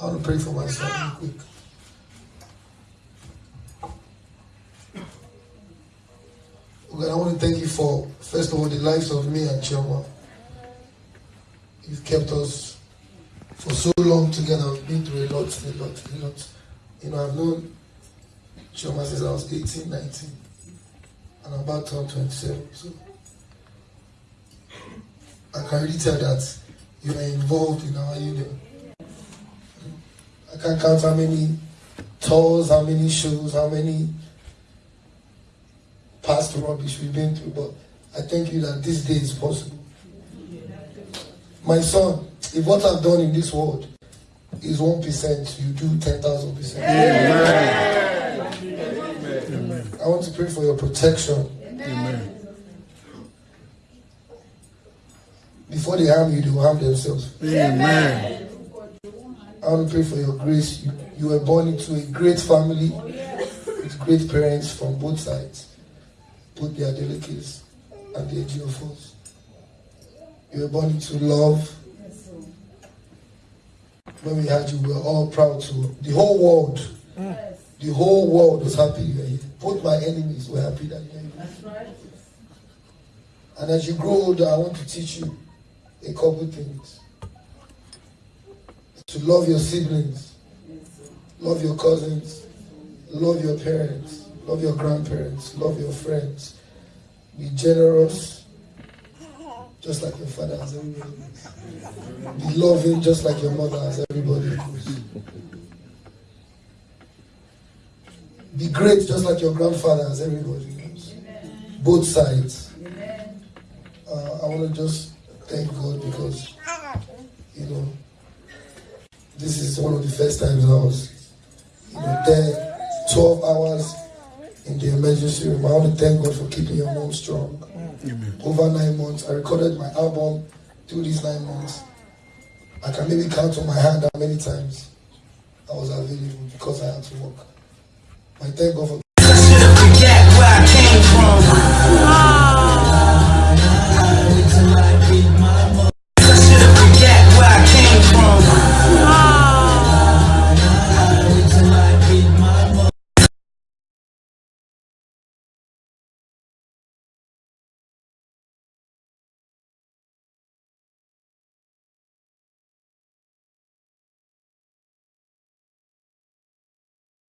I want to pray for myself real quick. God, I want to thank you for, first of all, the lives of me and Chioma. You've kept us for so long together. We've been through a lot, a lot, a lot. You know, I've known Chioma since I was 18, 19, and I'm about to turn 27. So I can really tell that you are involved in our union. I can't count how many tours, how many shows, how many past rubbish we've been through, but I thank you that this day is possible. My son, if what I've done in this world is 1%, you do 10,000%. Amen. I want to pray for your protection. Amen. Before they harm you, they will harm themselves. Amen. I want to pray for your grace. You, you were born into a great family with great parents from both sides both the Adeleke's and the Ejiofor's. You were born into love. When we had you, we were all proud to. The whole world, the whole world was happy you were here. Both my enemies were happy that you were here. And as you grow older, I want to teach you a couple things. To love your siblings, love your cousins, love your parents, Love your grandparents. Love your friends. Be generous, just like your father has everybody. Be loving, just like your mother has everybody. Be great, just like your grandfather has everybody. Both sides. Uh, I want to just thank God because, you know, this is one of the first times I was, you know, there 12 hours in the emergency room. I want to thank God for keeping your mom strong. Amen. Over nine months, I recorded my album through these nine months. I can maybe count on my hand how many times I was available because I had to work. I thank God for